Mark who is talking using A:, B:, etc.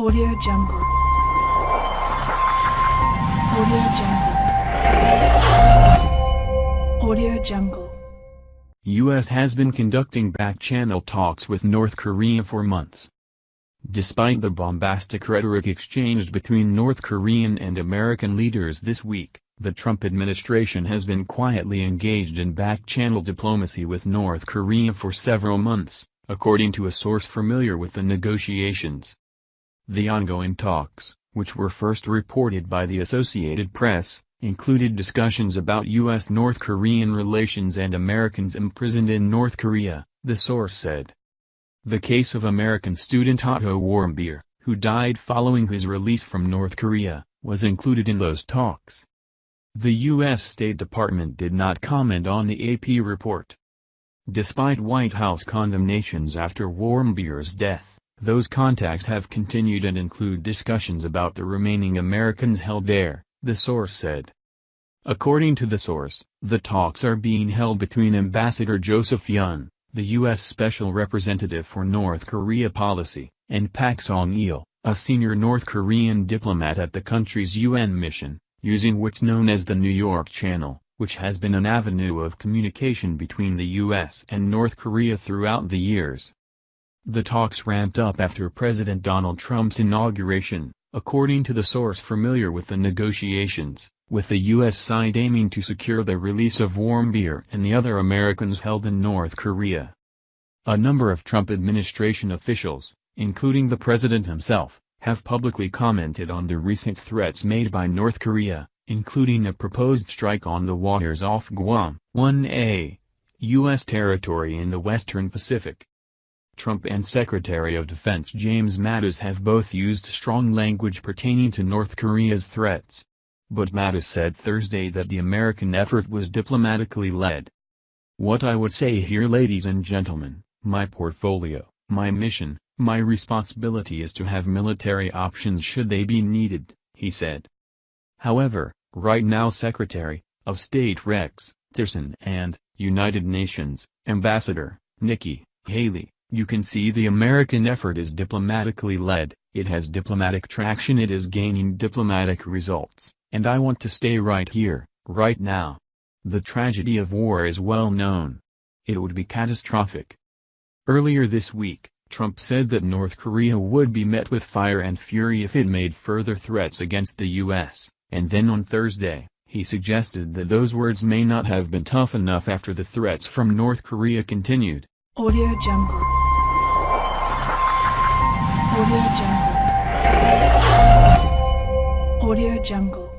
A: Audio Jungle. Audio Jungle. Audio Jungle.
B: U.S. has been conducting back-channel talks with North Korea for months. Despite the bombastic rhetoric exchanged between North Korean and American leaders this week, the Trump administration has been quietly engaged in back-channel diplomacy with North Korea for several months, according to a source familiar with the negotiations. The ongoing talks, which were first reported by the Associated Press, included discussions about U.S.-North Korean relations and Americans imprisoned in North Korea, the source said. The case of American student Otto Warmbier, who died following his release from North Korea, was included in those talks. The U.S. State Department did not comment on the AP report. Despite White House condemnations after Warmbier's death, those contacts have continued and include discussions about the remaining Americans held there, the source said. According to the source, the talks are being held between Ambassador Joseph Yun, the U.S. Special Representative for North Korea Policy, and Pak Song-il, a senior North Korean diplomat at the country's UN mission, using what's known as the New York Channel, which has been an avenue of communication between the U.S. and North Korea throughout the years. The talks ramped up after President Donald Trump's inauguration, according to the source familiar with the negotiations, with the U.S. side aiming to secure the release of Warmbier and the other Americans held in North Korea. A number of Trump administration officials, including the president himself, have publicly commented on the recent threats made by North Korea, including a proposed strike on the waters off Guam, 1A, U.S. territory in the western Pacific. Trump and Secretary of Defense James Mattis have both used strong language pertaining to North Korea's threats. But Mattis said Thursday that the American effort was diplomatically led. What I would say here ladies and gentlemen, my portfolio, my mission, my responsibility is to have military options should they be needed, he said. However, right now Secretary of State Rex Tillerson and, United Nations, Ambassador, Nikki Haley, you can see the American effort is diplomatically led, it has diplomatic traction it is gaining diplomatic results, and I want to stay right here, right now. The tragedy of war is well known. It would be catastrophic. Earlier this week, Trump said that North Korea would be met with fire and fury if it made further threats against the U.S., and then on Thursday, he suggested that those words may not have been tough enough after the threats from North Korea continued.
A: Audio Jungle. Audio Jungle. Audio Jungle.